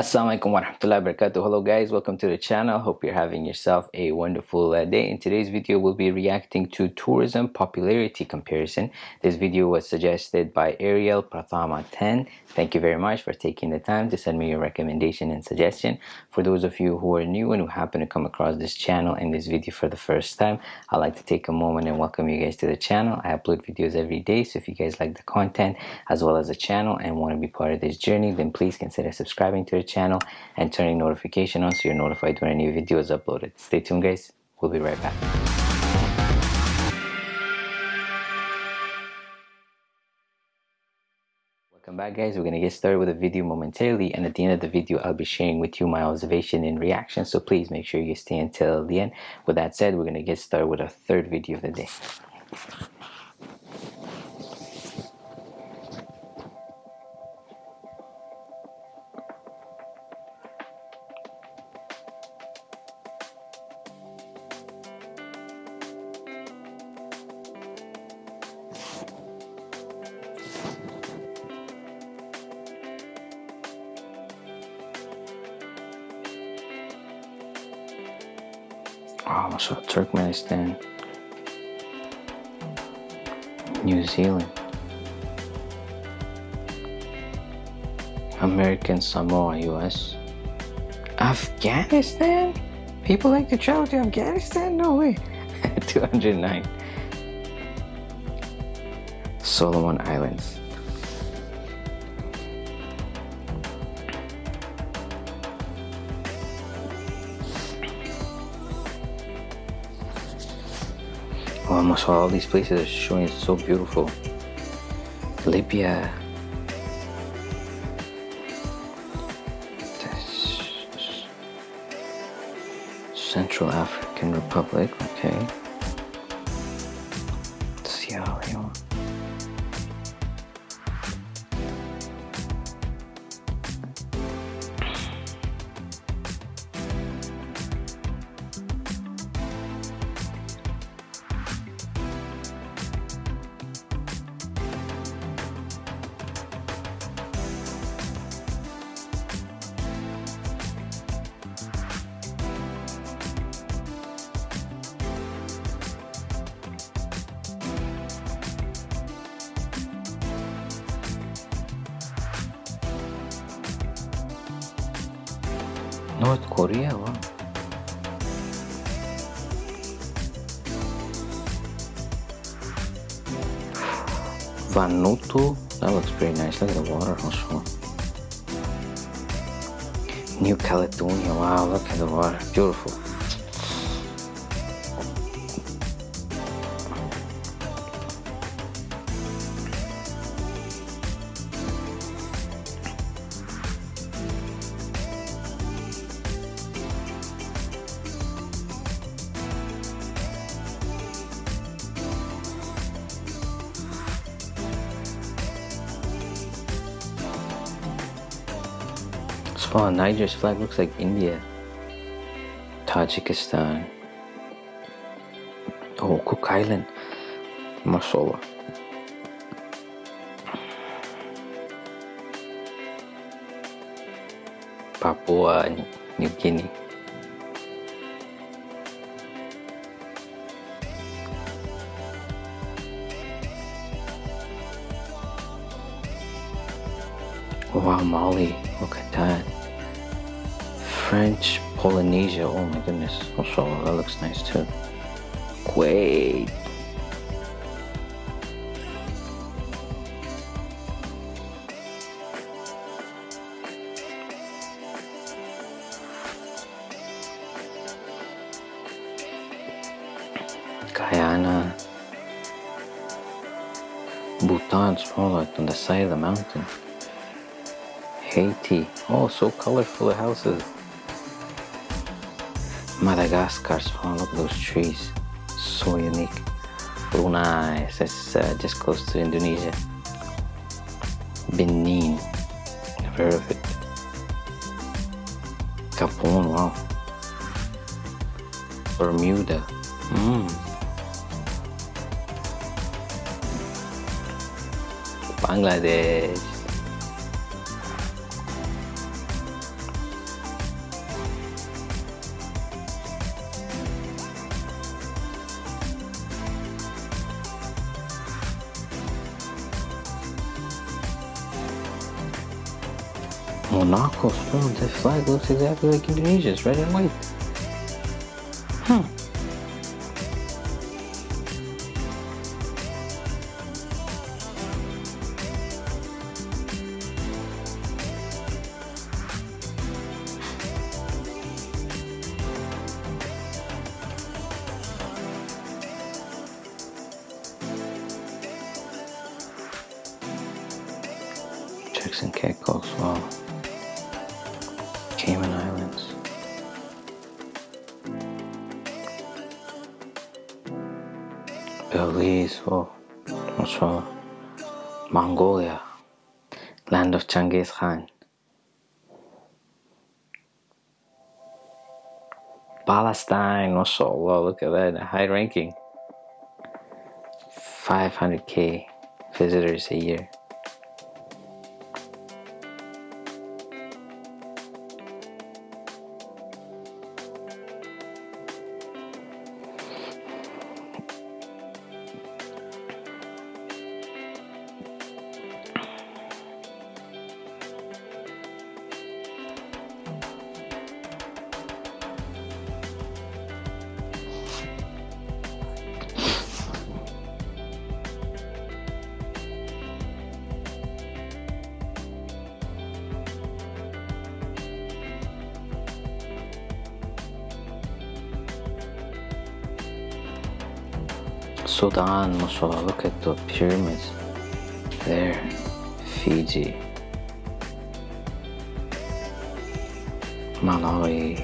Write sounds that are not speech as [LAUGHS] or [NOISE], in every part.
Assalamualaikum warahmatullahi wabarakatuh. Hello guys, welcome to the channel. Hope you're having yourself a wonderful uh, day. In today's video, we'll be reacting to tourism popularity comparison. This video was suggested by Ariel Prathama 10. Thank you very much for taking the time to send me your recommendation and suggestion. For those of you who are new and who happen to come across this channel and this video for the first time, I'd like to take a moment and welcome you guys to the channel. I upload videos every day, so if you guys like the content as well as the channel and want to be part of this journey, then please consider subscribing to the channel and turning notification on so you're notified when a new video is uploaded. Stay tuned guys, we'll be right back. Welcome back guys, we're going to get started with the video momentarily and at the end of the video I'll be sharing with you my observation and reaction so please make sure you stay until the end. With that said, we're going to get started with our third video of the day. Oh, so Turkmenistan, New Zealand, American Samoa, US, Afghanistan? People like to travel to Afghanistan? No way. [LAUGHS] 209. Solomon Islands. Almost all these places are showing so beautiful. Libya. Central African Republic, okay. North Korea, wow. Vanuatu, that looks pretty nice. Look at the water also. New Caledonia, wow, look at the water, beautiful. Oh, Niger's flag looks like India. Tajikistan. Oh, Cook Island. Mashallah. Papua New Guinea. Wow, Mali, look at that. French Polynesia, oh my goodness, also that looks nice too. Kuwait. Guyana. Bhutan, small like on the side of the mountain. Haiti. Oh, so colorful the houses. Madagascar. Oh, look at those trees. So unique. Brunei. It's uh, just close to Indonesia. Benin. Never heard of it. Gabon. Wow. Bermuda. Mm. Bangladesh. Bro, the flag looks exactly like Indonesia's, red and white. Hmm. Turks and Caicos, wow. Belize, oh, mashallah. Mongolia, land of Genghis Khan. Palestine, mashallah, look at that, high ranking. 500k visitors a year. Sudan, mashallah, look at the pyramids there. Fiji, Malawi,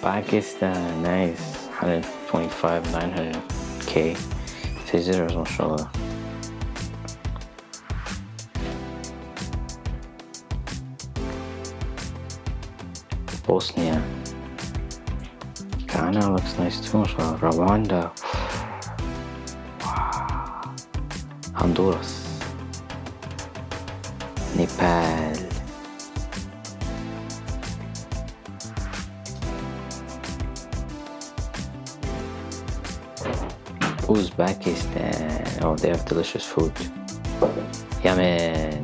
Pakistan, nice. 125, 900k visitors, mashallah. Bosnia. Ghana looks nice too. Rwanda. Honduras. Nepal. Uzbekistan. Oh, they have delicious food. Yemen.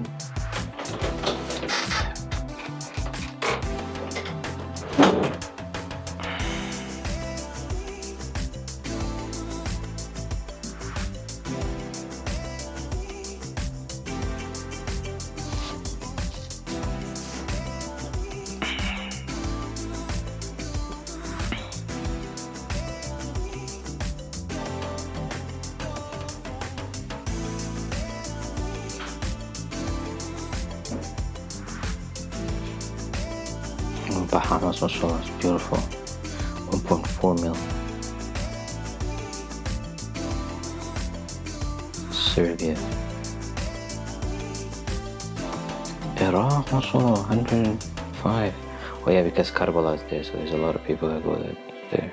Bahamas also is beautiful. 1.4 mil. Serbia. Iraq also 105. Oh yeah, because Karbala is there, so there's a lot of people that go there.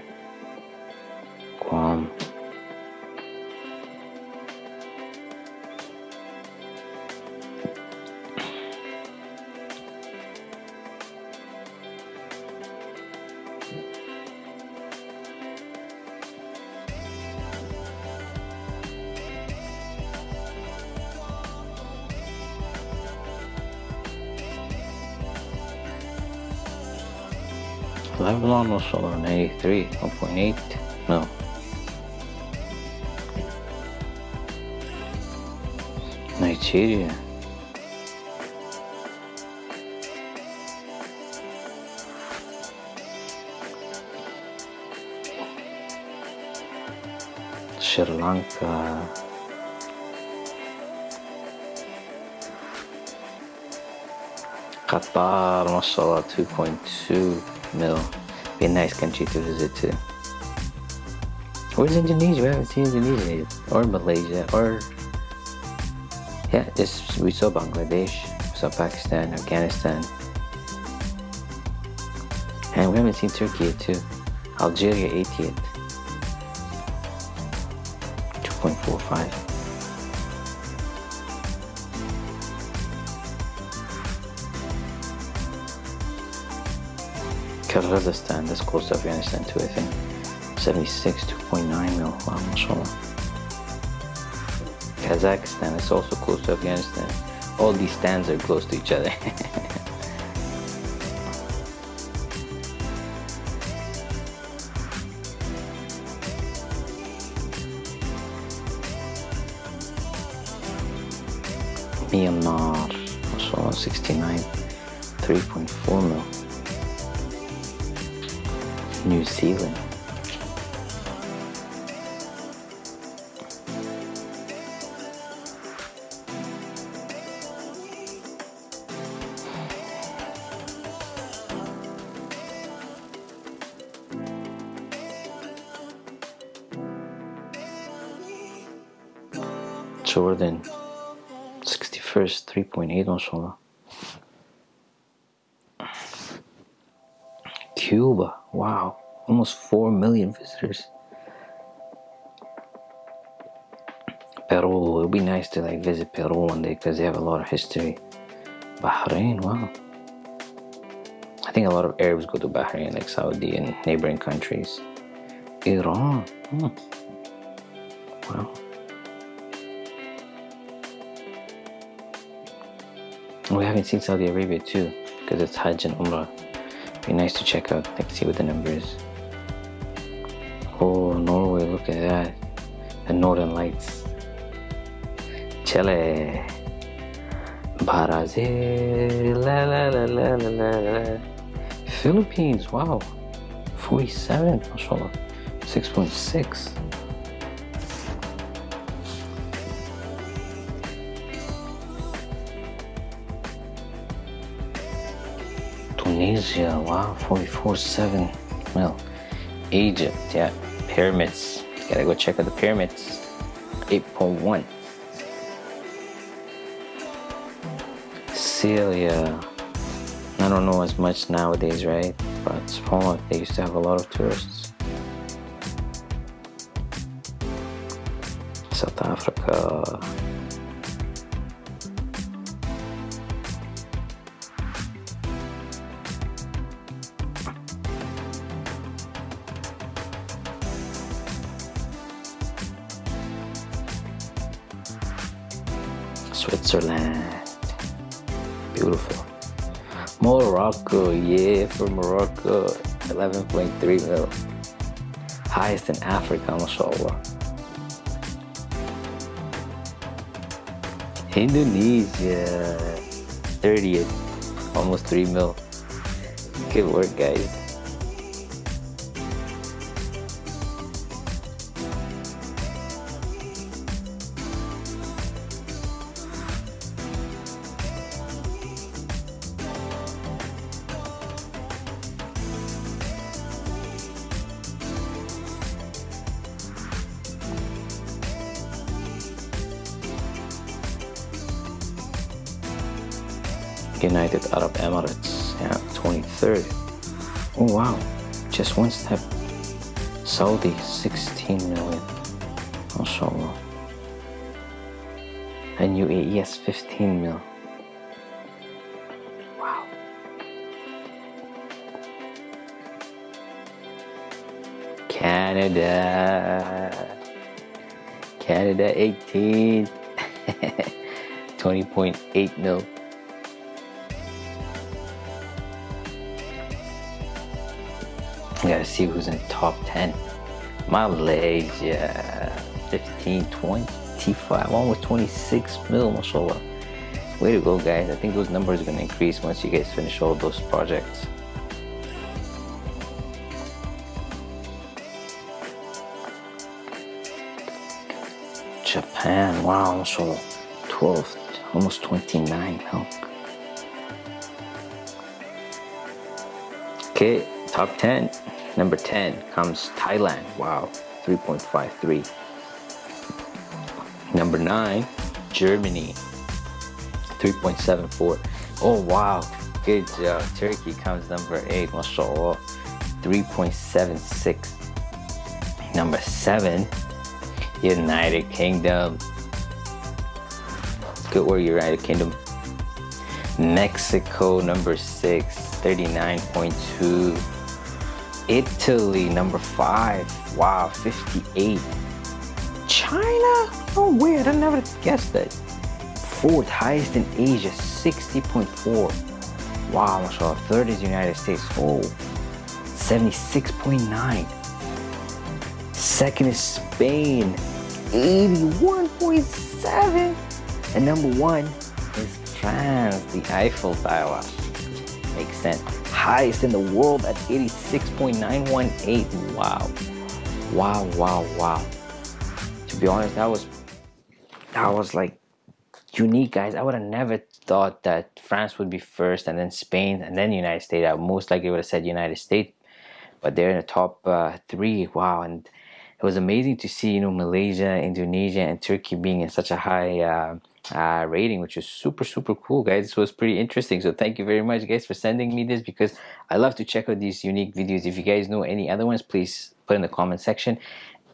Lebanon was sold on 83, 1.8, no. Nigeria. Sri Lanka. Qatar, mashallah, 2.2 mil. Be a nice country to visit too. Where's Indonesia? We haven't seen Indonesia yet. Or Malaysia. Or. Yeah, just we saw Bangladesh, we saw Pakistan, Afghanistan. And we haven't seen Turkey yet too. Algeria 80th. 2.45. Kyrgyzstan, that's close to Afghanistan too, I think. 76, 2.9 mil. Wow, mashallah. Kazakhstan is also close to Afghanistan. All these stands are close to each other. [LAUGHS] Myanmar, mashallah, 69, 3.4 mil. New Zealand. Jordan 61st 3.8 mashallah Cuba wow almost 4 million visitors. Peru it would be nice to like visit Peru one day because they have a lot of history. Bahrain wow. I think a lot of Arabs go to Bahrain like Saudi and neighboring countries. Iran hmm. wow. We haven't seen Saudi Arabia too, because it's Hajj and Umrah. Be nice to check out, like see what the number is. Oh, Norway, look at that. The Northern Lights. Chile. Brazil. La la la la la la. Philippines, wow. 47, mashallah. 6.6. Tunisia, wow, 44.7 well, Egypt, yeah, pyramids, gotta go check out the pyramids, 8.1. Syria, I don't know as much nowadays, right? But Spawn, they used to have a lot of tourists. South Africa, Switzerland. Beautiful. Morocco, yeah, for Morocco, 11.3 mil. Highest in Africa, mashallah. Indonesia, 30th, almost 3 mil. Good work, guys. United Arab Emirates, yeah, 23rd. Oh wow, just one step. Saudi, 16 million. MashaAllah. And UAE has 15 mil. Wow. Canada. Canada 18. [LAUGHS] 20.8 mil. Gotta see who's in top 10. Malaysia, 15, 25, almost 26 mil, mashallah. Way to go, guys. I think those numbers are gonna increase once you guys finish all those projects. Japan, wow, mashallah. 12, almost 29 now. Okay, top 10 number 10 comes Thailand. Wow 3.53 number 9 Germany 3.74 oh wow good job. Turkey comes number 8 mashallah 3.76 number 7 United Kingdom. Good work United Kingdom. Mexico number 6 39.2 Italy, number five. Wow, 58. China? Oh, weird. I never guessed that. Fourth highest in Asia, 60.4. Wow, mashallah. Third is United States. Oh, 76.9. Second is Spain, 81.7. And number one is France, the Eiffel Tower. Makes sense. Highest in the world at 86.918. Wow. Wow, wow, wow. To be honest, that was that was like unique guys. I would have never thought that France would be first and then Spain and then United States. I most likely would have said United States. But they're in the top uh, three. Wow. And it was amazing to see, you know, Malaysia, Indonesia, and Turkey being in such a high uh, uh, rating, which is super, super cool, guys. This was pretty interesting. So thank you very much, guys, for sending me this because I love to check out these unique videos. If you guys know any other ones, please put in the comment section.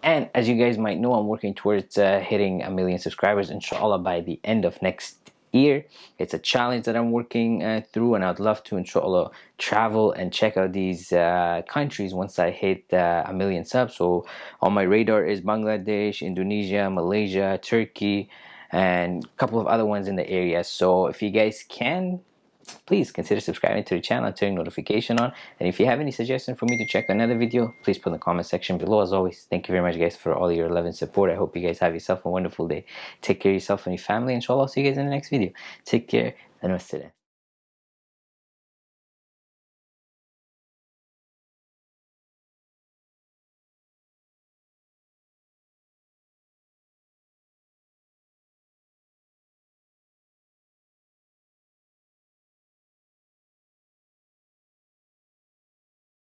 And as you guys might know, I'm working towards uh, hitting a million subscribers, inshallah, by the end of next year. It's a challenge that I'm working uh, through and I'd love to inshallah travel and check out these uh, countries once I hit uh, a million subs. So on my radar is Bangladesh, Indonesia, Malaysia, Turkey and a couple of other ones in the area. So if you guys can please consider subscribing to the channel and turning notification on. And if you have any suggestion for me to check another video please put in the comment section below. As always thank you very much guys for all your love and support. I hope you guys have yourself a wonderful day. Take care of yourself and your family inshallah i'll see you guys in the next video. Take care and rest